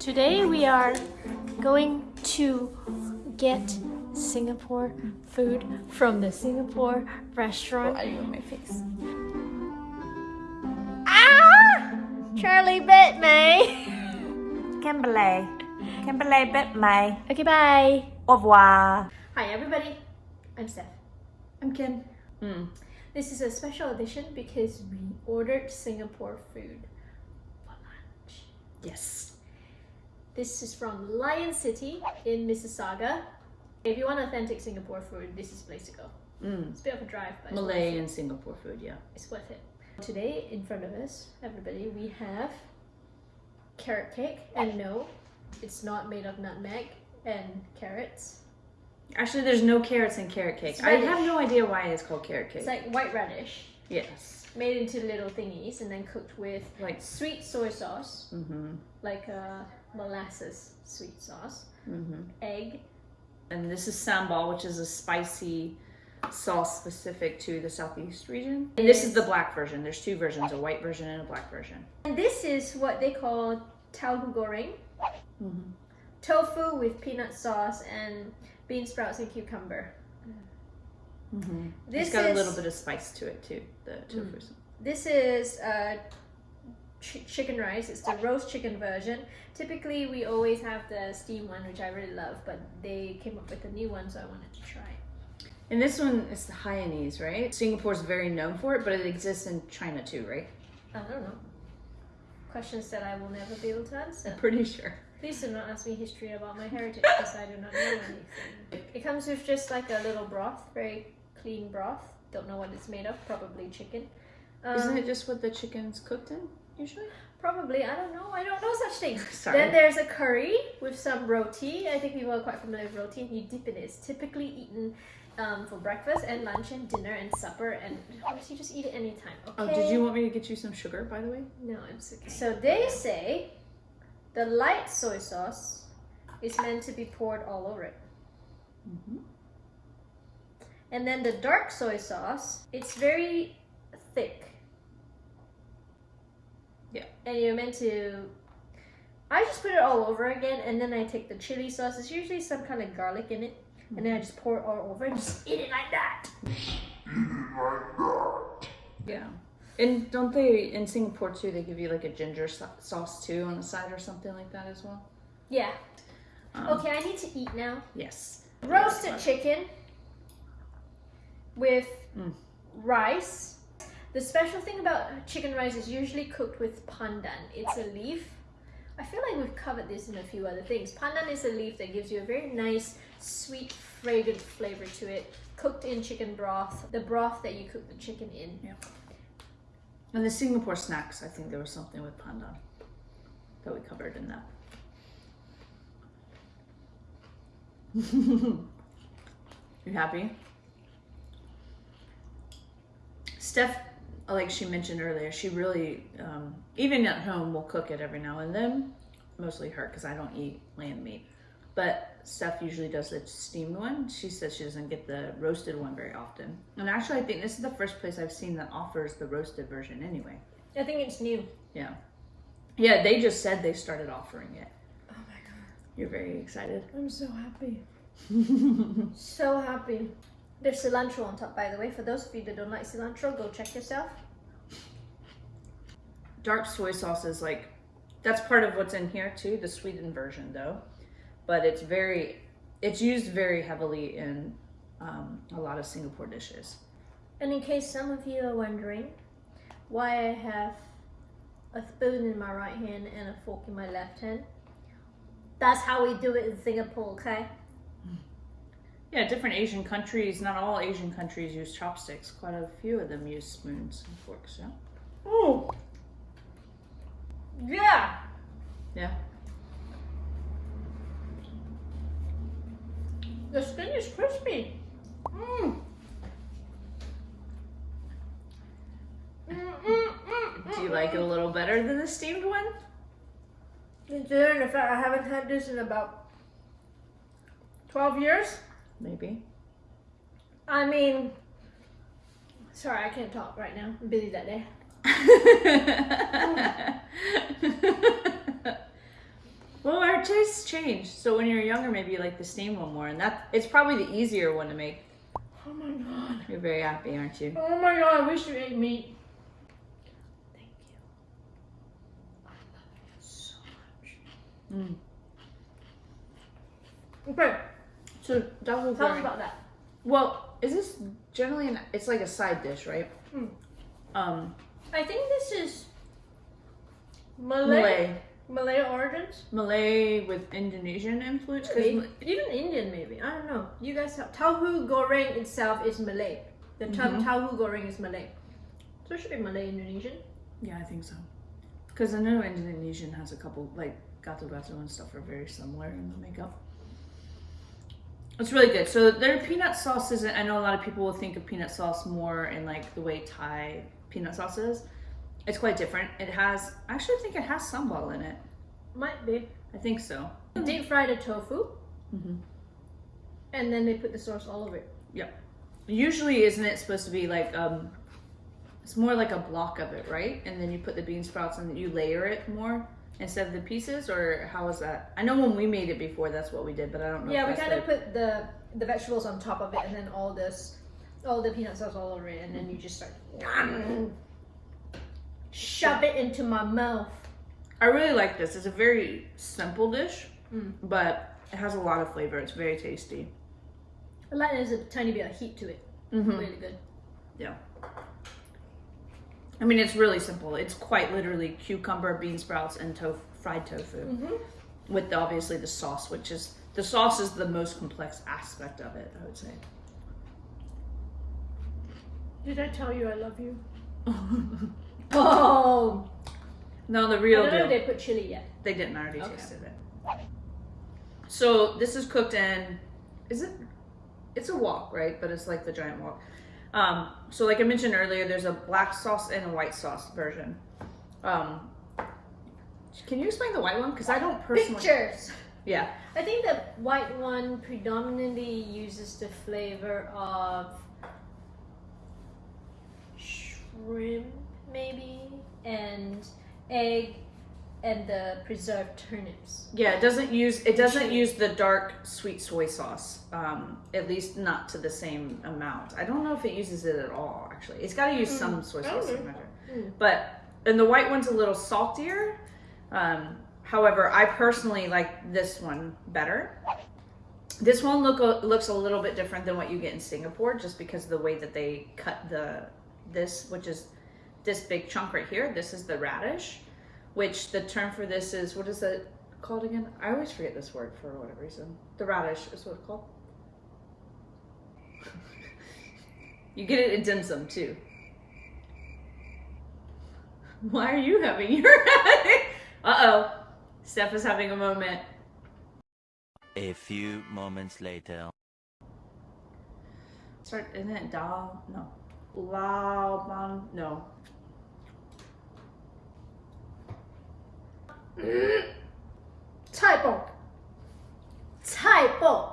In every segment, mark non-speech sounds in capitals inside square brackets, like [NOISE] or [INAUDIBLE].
Today we are going to get Singapore food from the Singapore restaurant. Are you on my face? Ah! Charlie bit me. Kimberly. Kimberly bit me. Okay, bye. Au revoir. Hi everybody, I'm Steph. I'm Kim. Mm. This is a special edition because we ordered Singapore food for lunch. Yes. This is from Lion City in Mississauga. If you want authentic Singapore food, this is the place to go. Mm. It's a bit of a drive, but Malay and Singapore food, yeah. It's worth it. Today, in front of us, everybody, we have carrot cake. And no, it's not made of nutmeg and carrots. Actually, there's no carrots in carrot cake. I have no idea why it's called carrot cake. It's like white radish yes. made into little thingies and then cooked with Like, sweet soy sauce, mm-hmm. like a molasses sweet sauce, Mm-hmm. egg. And this is sambal, which is a spicy sauce specific to the southeast region. And this is the black version. There's two versions, a white version and a black version. And this is what they call tauhu goreng. Mm-hmm. Tofu with peanut sauce and bean sprouts and cucumber. Mm-hmm. This it's got is a little bit of spice to it too, the tofu. This is uh, ch- chicken rice. It's the roast chicken version. Typically, we always have the steam one, which I really love, but they came up with a new one, so I wanted to try it. And this one is the Hainanese, right? Singapore's very known for it, but it exists in China too, right? I don't know. Questions that I will never be able to answer. I'm pretty sure. Please do not ask me history about my heritage because I do not know anything. [LAUGHS] It comes with just like a little broth, very clean broth. Don't know what it's made of. Probably chicken. Um, Isn't it just what the chicken's cooked in usually? Probably. I don't know. I don't know such things. [LAUGHS] Sorry. Then there's a curry with some roti. I think people are quite familiar with roti, and you dip in it. It's typically eaten um, for breakfast and lunch and dinner and supper, and honestly, just eat it anytime. Oh, did you want me to get you some sugar, by the way? No, it's okay. So they say the light soy sauce is meant to be poured all over it. Mm-hmm. And then the dark soy sauce, it's very thick. Yeah. And you're meant to. I just put it all over again, and then I take the chili sauce. It's usually some kind of garlic in it, and then I just pour it all over and just eat it like that. Eat it like that. Yeah. And don't they in Singapore too? They give you like a ginger sa- sauce too on the side or something like that as well. Yeah. Um, Okay, I need to eat now. Yes. Roasted chicken with Mm. rice. The special thing about chicken rice is usually cooked with pandan. It's a leaf. I feel like we've covered this in a few other things. Pandan is a leaf that gives you a very nice, sweet, fragrant flavor to it. Cooked in chicken broth, the broth that you cook the chicken in. Yeah. And the Singapore snacks, I think there was something with pandan that we covered in that. [LAUGHS] you happy? Steph, like she mentioned earlier, she really, um, even at home, will cook it every now and then. Mostly her, because I don't eat lamb meat. But Steph usually does the steamed one. She says she doesn't get the roasted one very often. And actually, I think this is the first place I've seen that offers the roasted version anyway. I think it's new. Yeah. Yeah, they just said they started offering it. Oh my god. You're very excited. I'm so happy. [LAUGHS] So happy. There's cilantro on top, by the way. For those of you that don't like cilantro, go check yourself. Dark soy sauce is like, that's part of what's in here too, the sweetened version though. But it's very, it's used very heavily in um, a lot of Singapore dishes. And in case some of you are wondering why I have a spoon in my right hand and a fork in my left hand, that's how we do it in Singapore, okay? Yeah, different Asian countries, not all Asian countries use chopsticks. Quite a few of them use spoons and forks, yeah? Oh! Yeah! Yeah. The skin is crispy. Mm. Mm, mm, Do you like it a little better than the steamed one? Considering the fact I haven't had this in about 12 years, Maybe. I mean, sorry, I can't talk right now. I'm busy that day. [LAUGHS] well, our tastes change. So when you're younger, maybe you like the steam one more, and that it's probably the easier one to make. Oh my god. You're very happy, aren't you? Oh my god, I wish you ate meat. Thank you. I love you so much. Mm. Okay, So double tell curry. about that. Well, is this generally an? It's like a side dish, right? Mm. Um, I think this is Malay. Malay, Malay origins. Malay with Indonesian influence. 'cause Maybe. Even Indian, maybe. I don't know. You guys have Tauhu goreng itself is Malay. The term Mhm. Tauhu goreng is Malay. So it should be Malay Indonesian. Yeah, I think so. Because I know Indonesian has a couple like gado gado and stuff are very similar in the makeup. It's really good. So their peanut sauce isn't. I know a lot of people will think of peanut sauce more in like the way Thai peanut sauce is. It's quite different. It has. I actually think it has sambal in it. Might be. I think so. Deep fried the tofu hmm and then they put the sauce all over it. Yeah. Usually, isn't it supposed to be like um, it's more like a block of it, right? And then you put the bean sprouts and you layer it more instead of the pieces, or how is that? I know when we made it before, that's what we did, but I don't know. Yeah, we kind of put the the vegetables on top of it and then all this, all the peanut sauce all over it, and then you just start shove it into my mouth. I really like this. It's a very simple dish, Mm. but it has a lot of flavor. It's very tasty. I like there's a tiny bit of heat to it. Mm-hmm. Really good. I mean, it's really simple. It's quite literally cucumber, bean sprouts, and tofu, fried tofu. Mm-hmm. with the, obviously the sauce, which is the sauce is the most complex aspect of it. I would say. Did I tell you I love you? [LAUGHS] Oh, no, the real. I don't know deal. if they put chili yet. They didn't I already Okay. tasted it. So this is cooked in. Is it? It's a wok, right? But it's like the giant wok. Um, so like I mentioned earlier, there's a black sauce and a white sauce version. Um, can you explain the white one? Because I don't personally. Pictures. Yeah. I think the white one predominantly uses the flavor of shrimp, maybe, and egg, and the preserved turnips. Yeah, it doesn't use it doesn't use the dark sweet soy sauce. Um, at least not to the same amount. I don't know if it uses it at all. Actually, it's got to use some soy sauce. Mm. But and the white one's a little saltier. Um, however, I personally like this one better. This one look looks a little bit different than what you get in Singapore, just because of the way that they cut the this, which is this big chunk right here. This is the radish, which the term for this is what is it called again? I always forget this word for whatever reason. The radish is what it's called. [LAUGHS] you get it in dim sum too. Why are you having your? [LAUGHS] uh oh, Steph is having a moment. A few moments later. Start isn't it dal? No. Lao ban no. Typo. Typo.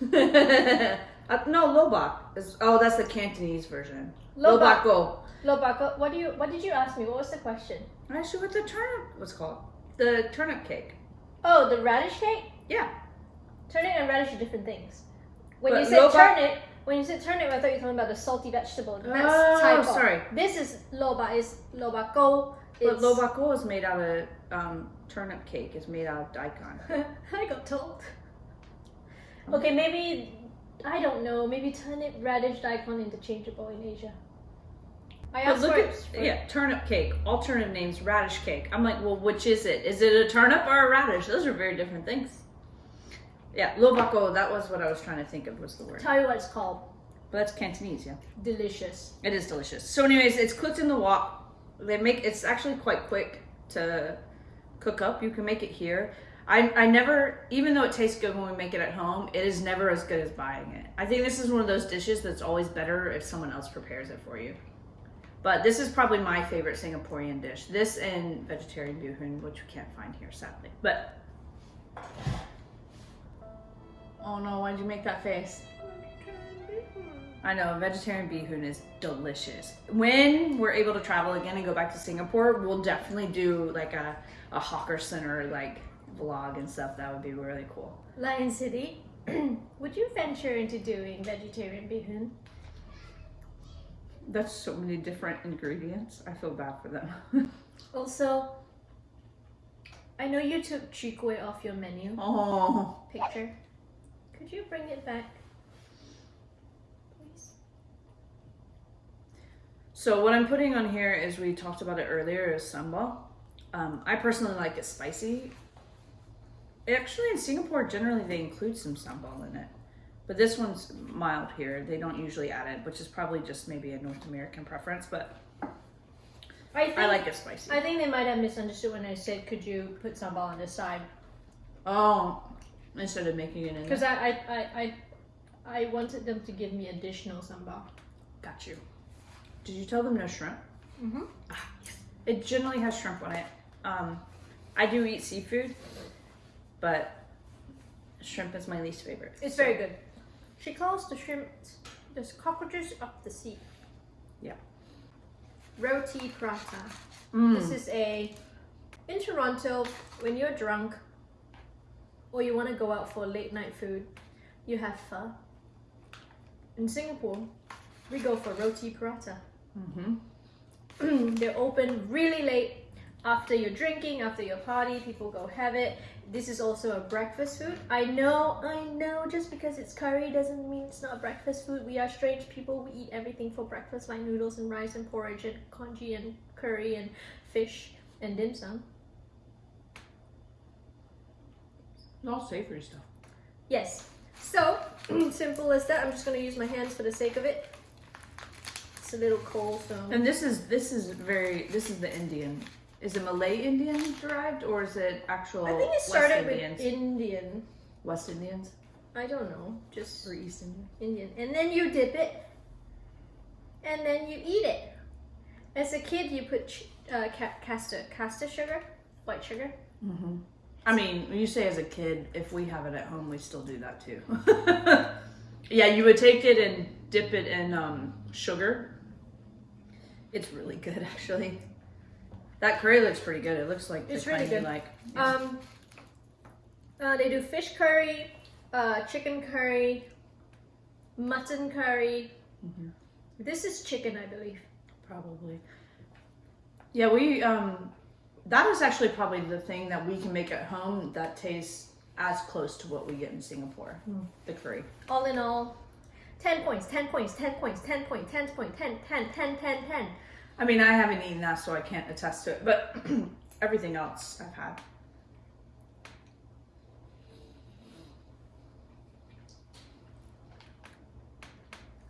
[LAUGHS] uh, no, lobak. Is, oh, that's the Cantonese version. Lobak. Lobako. Lobako. What do you? What did you ask me? What was the question? I asked you what the turnip was called. The turnip cake. Oh, the radish cake. Yeah. Turnip and radish are different things. When But you said turnip, when you said turnip, I thought you were talking about the salty vegetable. That's Oh, typo. sorry. This is loba. Is lobako. But lobako is made out of um, turnip cake. It's made out of daikon. [LAUGHS] I got told. Okay, maybe I don't know. Maybe turnip, radish, daikon interchangeable in Asia. I But asked look for at it. yeah, turnip cake. Alternative names, radish cake. I'm like, well, which is it? Is it a turnip or a radish? Those are very different things. Yeah, lobako. That was what I was trying to think of. Was the word? Tell you what it's called. But that's Cantonese, yeah. Delicious. It is delicious. So, anyways, it's cooked in the wok. They make it's actually quite quick to cook up. You can make it here. I, I never, even though it tastes good when we make it at home, it is never as good as buying it. I think this is one of those dishes that's always better if someone else prepares it for you. But this is probably my favorite Singaporean dish. This and vegetarian bihun, which we can't find here, sadly. But oh no, why'd you make that face? I know, vegetarian bihun is delicious. When we're able to travel again and go back to Singapore, we'll definitely do like a, a hawker center like vlog and stuff, that would be really cool. Lion City, [CLEARS THROAT] would you venture into doing vegetarian bihun? That's so many different ingredients. I feel bad for them. [LAUGHS] Also, I know you took chikwe off your menu oh, picture. Could you bring it back? Please. So what I'm putting on here is we talked about it earlier is sambal. Um, I personally like it spicy. Actually, in Singapore, generally they include some sambal in it, but this one's mild here. They don't usually add it, which is probably just maybe a North American preference. But I think I like it spicy. I think they might have misunderstood when I said, "Could you put sambal on the side?" oh, instead of making it in. Because I, I, I, I, I wanted them to give me additional sambal. Got you. Did you tell them no shrimp? Mm-hmm. Ah, yes. It generally has shrimp on it. Um, I do eat seafood, but shrimp is my least favorite. It's So, very good. She calls the shrimp the cockroaches of the sea. Yeah. Roti prata. Mm. This is a in Toronto when you're drunk or you want to go out for late night food, you have pho. In Singapore, we go for roti prata. [CLEARS THROAT] hmm They're open really late after you're drinking, after your party, people go have it. This is also a breakfast food. I know, I know, just because it's curry doesn't mean it's not breakfast food. We are strange people. We eat everything for breakfast, like noodles and rice and porridge and congee and curry and fish and dim sum. It's all savory stuff. Yes. So, [CLEARS THROAT] simple as that. I'm just going to use my hands for the sake of it. It's a little cold, so. And this is this is very this is the Indian. Is it Malay Indian derived or is it actual I think it West started with Indians? Indian. West Indians I don't know. Just or East Indian? Indian. And then you dip it. And then you eat it. As a kid, you put ch- uh, ca- castor, castor sugar, white sugar. Mm-hmm. I mean, when you say as a kid, if we have it at home, we still do that too. [LAUGHS] yeah, you would take it and dip it in um, sugar. It's really good, actually. That curry looks pretty good. It looks like It's really good. like. Um, uh, they do fish curry, uh, chicken curry, mutton curry. Mhm. This is chicken, I believe. Probably. Yeah, we um that is actually probably the thing that we can make at home that tastes as close to what we get in Singapore. The curry. All in all, 10 points, 10 points, 10 points, 10 points, 10 points, 10, 10, 10, 10, 10. I mean, I haven't eaten that so I can't attest to it, but [CLEARS THROAT] everything else I've had.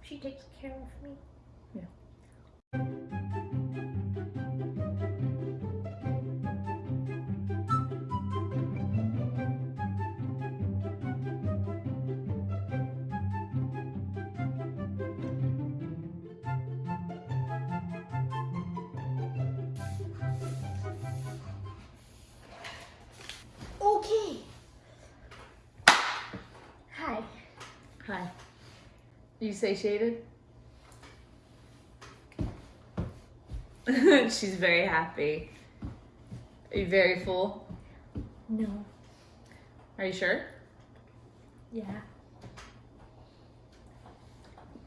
She takes care of me. Yeah. You satiated? [LAUGHS] She's very happy. Are you very full? No. Are you sure? Yeah.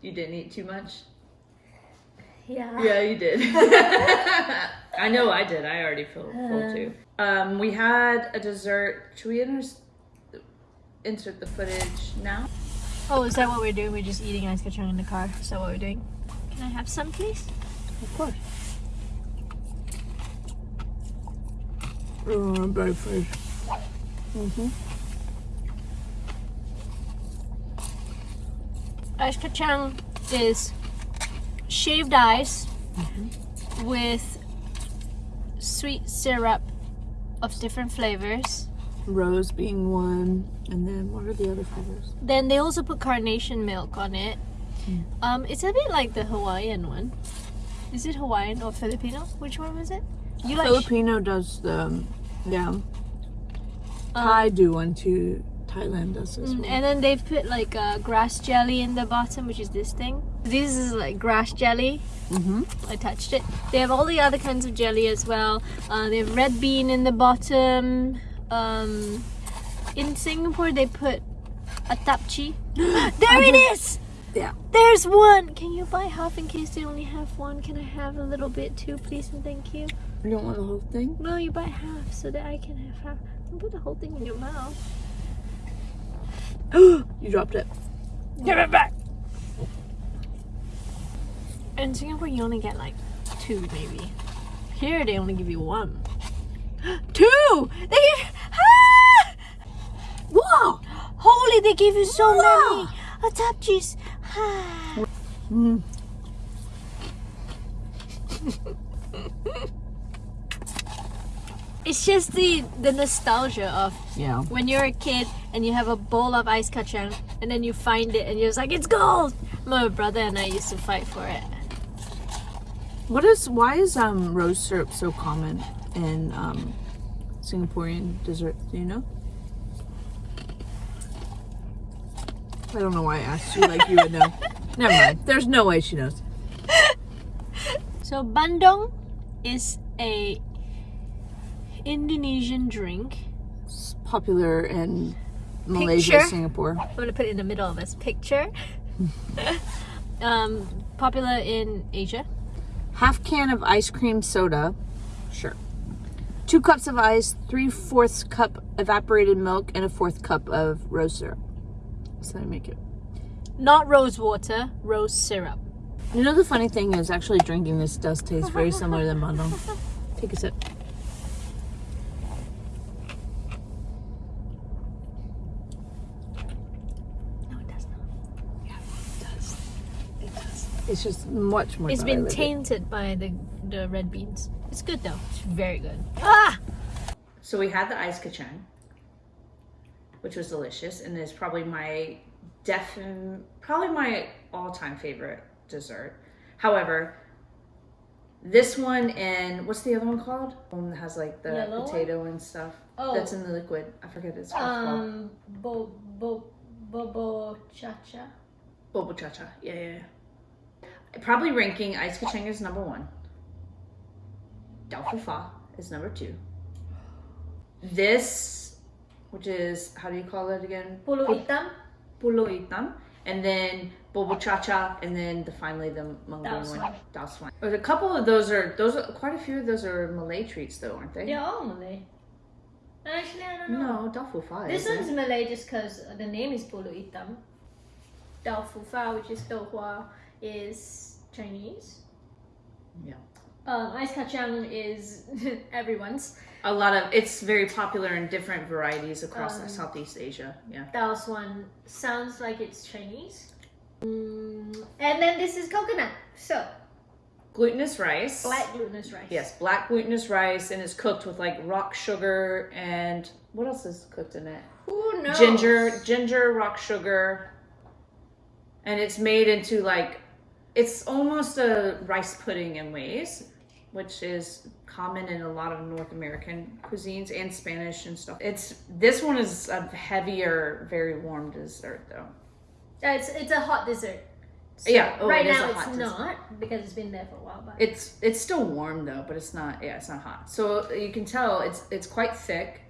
You didn't eat too much? Yeah. Yeah, you did. [LAUGHS] I know I did. I already feel full too. Um, we had a dessert. Should we insert the footage now? Oh, is that what we're doing? We're just eating ice kacang in the car. Is that what we're doing? Can I have some, please? Of course. Oh, i'm breakfast. Mm-hmm. Ice kacang is shaved ice with sweet syrup of different flavors. Rose being one, and then what are the other flavors? Then they also put carnation milk on it. Um, it's a bit like the Hawaiian one. Is it Hawaiian or Filipino? Which one was it? You like Filipino does the, yeah. um, Thai do one too. Thailand does this Mm, one. And then they've put like uh, grass jelly in the bottom, which is this thing. This is like grass jelly. Mm-hmm. I touched it. They have all the other kinds of jelly as well. Uh, they have red bean in the bottom. Um, in Singapore, they put a tapchi. [GASPS] there it is. Yeah. There's one. Can you buy half in case they only have one? Can I have a little bit too, please and thank you? You don't want the whole thing? No, you buy half so that I can have half. Don't put the whole thing in your mouth. [GASPS] you dropped it. Give it back. In Singapore, you only get like two, maybe. Here, they only give you one. Two! They give. Ah! Wow! Holy, they give you so Wow. many. A tap cheese. Ah. Mm. It's just the the nostalgia of Yeah. when you're a kid and you have a bowl of ice kacang and then you find it and you're just like it's gold. My brother and I used to fight for it. What is why is um rose syrup so common in um Singaporean dessert? Do you know? I don't know why I asked you like you would know. [LAUGHS] Never mind. There's no way she knows. [LAUGHS] So bandung is a Indonesian drink. It's popular in Malaysia, Picture. Singapore. I'm gonna put it in the middle of this picture. [LAUGHS] um, popular in Asia. Half can of ice cream soda. Sure. Two cups of ice, three fourths cup evaporated milk, and a fourth cup of rose syrup. That's how you make it. Not rose water, rose syrup. You know the funny thing is actually drinking this does taste very similar to bandung. Take a sip. No, it does not. It's just much more. It's been diluted. tainted by the the red beans. It's good though. It's very good. Ah! So we had the ice kacang, which was delicious, and is probably my defin probably my all-time favorite dessert. However, this one and what's the other one called? One that has like the Yellow one? potato and stuff. Oh. That's in the liquid. I forget what it's called. Um, bo bo bobo cha cha. Bobo cha cha. Yeah, yeah, yeah. Probably ranking ice kacang is number one. Fu fa is number two. This, which is how do you call it again? Pulut hitam. Pulut hitam, and then bobo cha cha, and then the finally the Mongolian Dao one. Dao swan. But a couple of those are those are quite a few of those are Malay treats though, aren't they? They're all Malay. Actually, I don't know. No, Dao fu fa. This one's Malay just because the name is Pulut hitam. Dao fu fa, which is douhua, is Chinese. Yeah. Um, ice kacang is [LAUGHS] everyone's. A lot of it's very popular in different varieties across Um, Southeast Asia. Yeah. Dao one sounds like it's Chinese. Mm, and then this is coconut. So, Glutinous rice. black glutinous rice. Yes, black glutinous rice, and it's cooked with like rock sugar and what else is cooked in it? Who knows? Ginger, ginger, rock sugar, and it's made into like it's almost a rice pudding in ways, which is common in a lot of North American cuisines and Spanish and stuff. It's this one is a heavier, very warm dessert though. Uh, It's it's a hot dessert. So Yeah, oh, right it now it's dessert. not because it's been there for a while. But It's it's still warm though, but it's not. Yeah, it's not hot. So you can tell it's it's quite thick,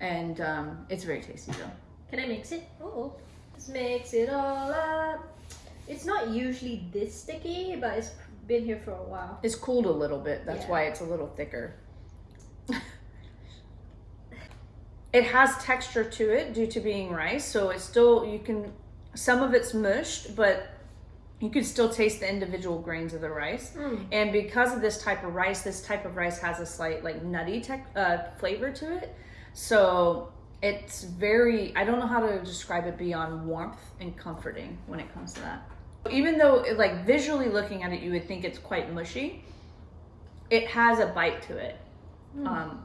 and um, it's very tasty though. can I mix it? Oh, let's mix it all up. It's not usually this sticky, but it's been here for a while. It's cooled a little bit. That's Yeah. why it's a little thicker. [LAUGHS] it has texture to it due to being rice, so it's still you can. Some of it's mushed, but you can still taste the individual grains of the rice. Mm. And because of this type of rice, this type of rice has a slight like nutty tech, uh, flavor to it. So it's very, I don't know how to describe it beyond warmth and comforting when it comes to that. Even though like visually looking at it, you would think it's quite mushy, it has a bite to it. Um,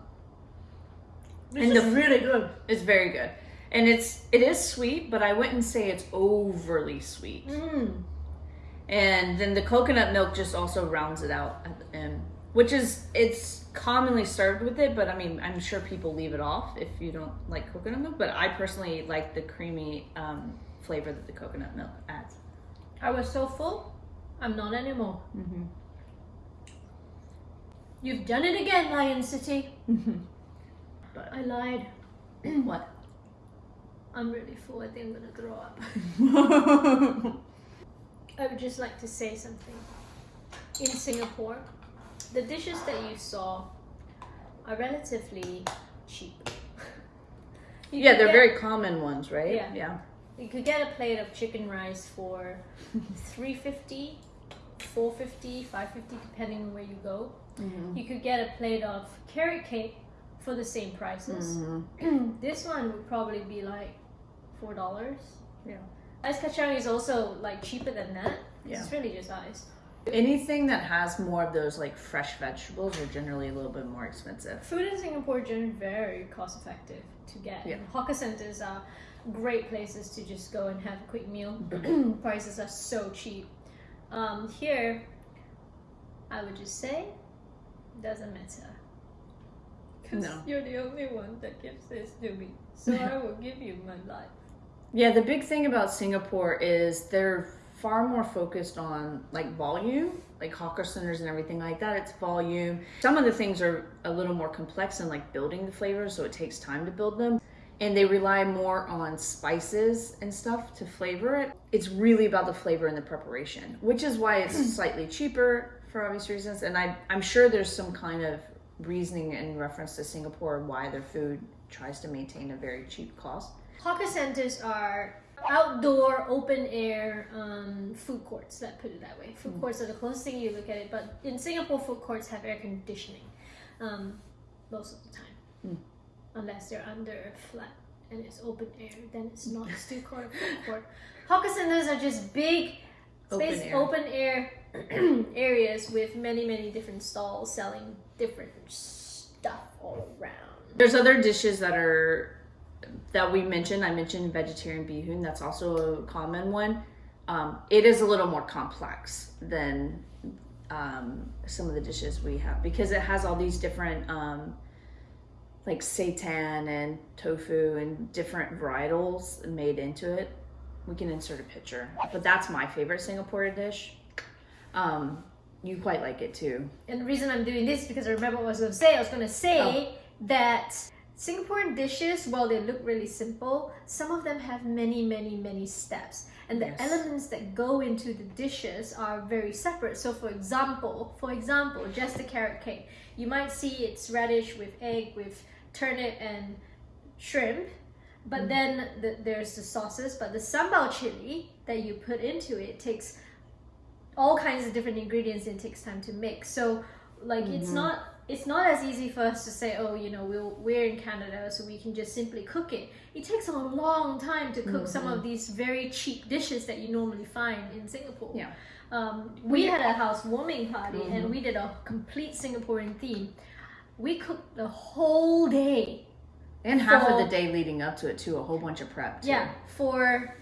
This And is the- really good. it's very good. And it's, it is sweet, but I wouldn't say it's overly sweet. Mm. and then the coconut milk just also rounds it out at the end which is it's commonly served with it but i mean i'm sure people leave it off if you don't like coconut milk but i personally like the creamy um, flavor that the coconut milk adds I was so full. I'm not anymore. mm-hmm. You've done it again, Lion City. But I lied. [CLEARS THROAT] what? I'm really full. I think I'm gonna throw up. [LAUGHS] I would just like to say something. In Singapore, the dishes that you saw are relatively cheap. [LAUGHS] Yeah, they're get- very common ones, right? Yeah. Yeah. You could get a plate of chicken rice for 350, 450, 550 depending on where you go. Mm-hmm. You could get a plate of carrot cake for the same prices. Mm-hmm. [CLEARS THROAT] this one would probably be like four dollars. Yeah. Ice kacang is also like cheaper than that. Yeah. It's really just ice. Anything that has more of those like fresh vegetables are generally a little bit more expensive. Food in Singapore is generally very cost effective to get. Yeah. Hawker centers are great places to just go and have a quick meal. [CLEARS THROAT] Prices are so cheap. Um, here, I would just say, doesn't matter. Because No. you're the only one that gives this to me. So I [LAUGHS] will give you my life. Yeah, the big thing about Singapore is they're far more focused on like volume, like hawker centers and everything like that. It's volume. Some of the things are a little more complex and like building the flavors, so it takes time to build them. And they rely more on spices and stuff to flavor it. It's really about the flavor and the preparation, which is why it's slightly cheaper for obvious reasons. And I, I'm sure there's some kind of reasoning in reference to Singapore why their food tries to maintain a very cheap cost. Hawker centers are outdoor, open air um, food courts. Let's put it that way. Food courts are the closest thing you look at it. But in Singapore, food courts have air conditioning um, most of the time, unless they're under a flat and it's open air. Then it's not still called a food court. [LAUGHS] Hawker centers are just big Open air. open air [CLEARS THROAT] areas with many, many different stalls selling different stuff all around. There's other dishes that are that we mentioned. I mentioned vegetarian bihun. That's also a common one. Um, it is a little more complex than um, some of the dishes we have because it has all these different um, like seitan and tofu and different varietals made into it. We can insert a picture, but that's my favorite Singapore dish. Um, you quite like it too. And the reason I'm doing this is because I remember what I was going to say. I was going to say Oh. that Singaporean dishes, while they look really simple, some of them have many, many, many steps. And the Yes. elements that go into the dishes are very separate. So for example, for example, just the carrot cake. You might see it's radish with egg, with turnip and shrimp. But Mm. then the, there's the sauces, but the sambal chili that you put into it takes all kinds of different ingredients and it takes time to mix. So like it's Mm-hmm. not it's not as easy for us to say, oh, you know, we'll, we're in Canada, so we can just simply cook it. It takes a long time to cook some of these very cheap dishes that you normally find in Singapore. Yeah. Um, we had a housewarming party and we did a complete Singaporean theme. We cooked the whole day. And half of the day leading up to it too, a whole bunch of prep too. Yeah, for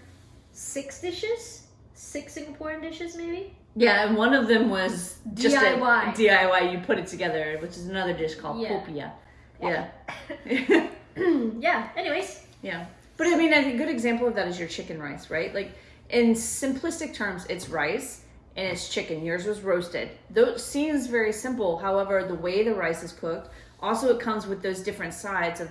six dishes, six Singaporean dishes maybe. Yeah, and one of them was just DIY. a DIY. You put it together, which is another dish called Yeah. popia. Yeah. [COUGHS] yeah. Anyways, yeah. But I mean, a good example of that is your chicken rice, right? Like in simplistic terms, it's rice and it's chicken. Yours was roasted. Though seems very simple. However, the way the rice is cooked, also it comes with those different sides of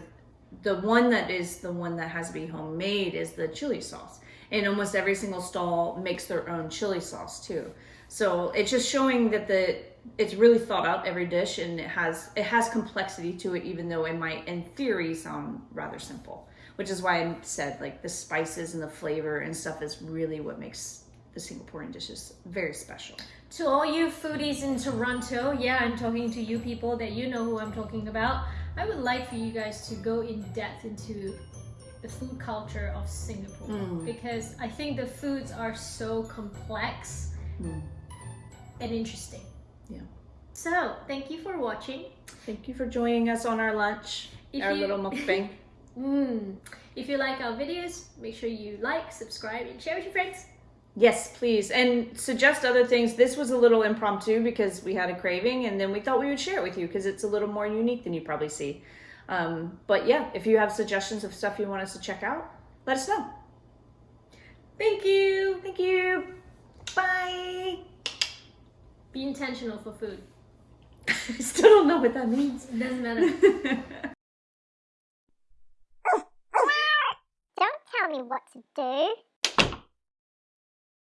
the one that is the one that has to be homemade is the chili sauce. And almost every single stall makes their own chili sauce too. So it's just showing that the it's really thought out every dish and it has it has complexity to it even though it might in theory sound rather simple. Which is why I said like the spices and the flavor and stuff is really what makes the Singaporean dishes very special. to all you foodies in Toronto, yeah, I'm talking to you people that you know who I'm talking about. I would like for you guys to go in depth into the food culture of Singapore Mm. because I think the foods are so complex Mm. and interesting. Yeah. So, thank you for watching. Thank you for joining us on our lunch, If our you- little mukbang. [LAUGHS] Mm. If you like our videos, make sure you like, subscribe, and share with your friends. Yes, please. And suggest other things. This was a little impromptu because we had a craving and then we thought we would share it with you because it's a little more unique than you probably see. Um, but yeah, if you have suggestions of stuff you want us to check out, let us know. Thank you. Thank you. Bye. Be intentional for food. [LAUGHS] I still don't know what that means. It doesn't matter. [LAUGHS] don't tell me what to do.